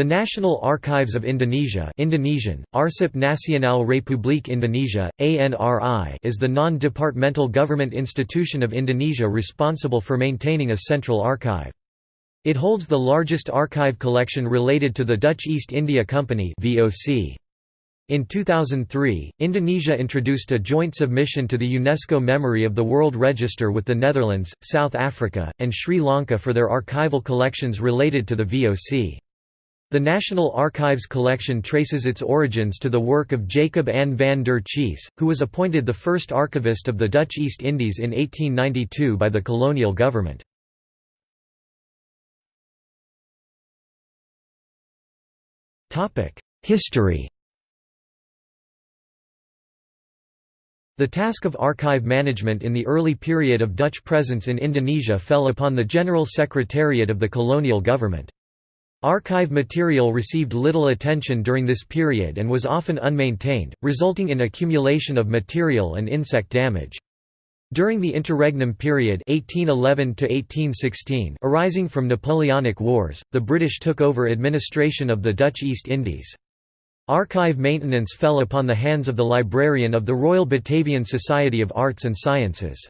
The National Archives of Indonesia Indonesian, Arsip Nasional Republik Indonesia, ANRI is the non-departmental government institution of Indonesia responsible for maintaining a central archive. It holds the largest archive collection related to the Dutch East India Company VOC. In 2003, Indonesia introduced a joint submission to the UNESCO Memory of the World Register with the Netherlands, South Africa, and Sri Lanka for their archival collections related to the VOC. The National Archives collection traces its origins to the work of Jacob An van der Chijs, who was appointed the first archivist of the Dutch East Indies in 1892 by the colonial government. History The task of archive management in the early period of Dutch presence in Indonesia fell upon the General Secretariat of the colonial government. Archive material received little attention during this period and was often unmaintained, resulting in accumulation of material and insect damage. During the interregnum period 1811 arising from Napoleonic Wars, the British took over administration of the Dutch East Indies. Archive maintenance fell upon the hands of the librarian of the Royal Batavian Society of Arts and Sciences.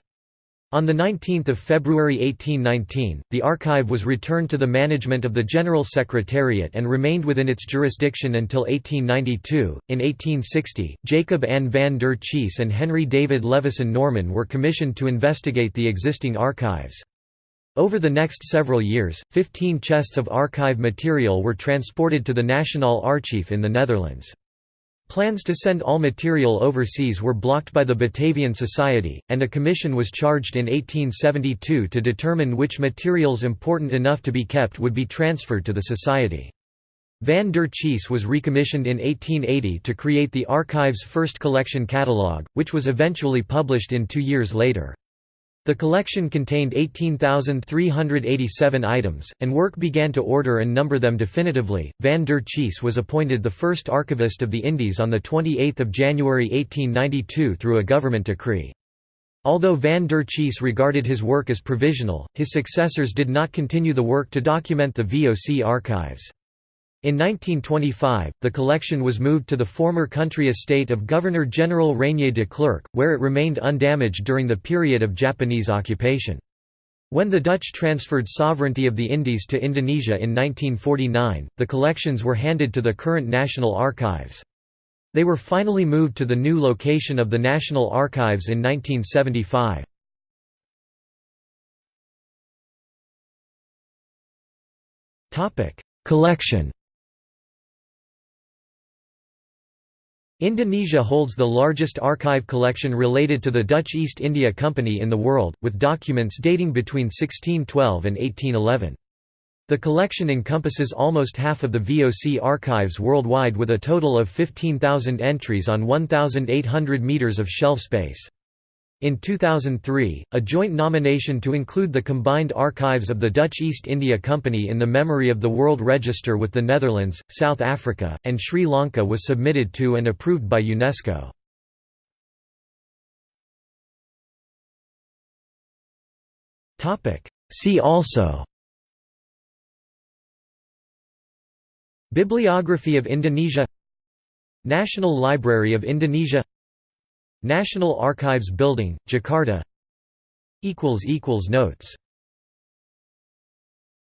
On 19 February 1819, the archive was returned to the management of the General Secretariat and remained within its jurisdiction until 1892. In 1860, Jacob An van der Chijs and Henry David Levyssohn Norman were commissioned to investigate the existing archives. Over the next several years, 15 chests of archive material were transported to the Nationaal Archief in the Netherlands. Plans to send all material overseas were blocked by the Batavian Society, and a commission was charged in 1872 to determine which materials important enough to be kept would be transferred to the Society. Van der Chijs was recommissioned in 1880 to create the archive's first collection catalogue, which was eventually published in two years later. The collection contained 18,387 items, and work began to order and number them definitively. Van der Chijs was appointed the first archivist of the Indies on 28 January 1892 through a government decree. Although Van der Chijs regarded his work as provisional, his successors did not continue the work to document the VOC archives. In 1925, the collection was moved to the former country estate of Governor-General Reinier de Klerk, where it remained undamaged during the period of Japanese occupation. When the Dutch transferred sovereignty of the Indies to Indonesia in 1949, the collections were handed to the current National Archives. They were finally moved to the new location of the National Archives in 1975. Collection Indonesia holds the largest archive collection related to the Dutch East India Company in the world, with documents dating between 1612 and 1811. The collection encompasses almost half of the VOC archives worldwide with a total of 15,000 entries on 1,800 metres of shelf space. In 2003, a joint nomination to include the combined archives of the Dutch East India Company in the memory of the World Register with the Netherlands, South Africa, and Sri Lanka was submitted to and approved by UNESCO. See also Bibliography of Indonesia National Library of Indonesia National Archives Building, Jakarta. Notes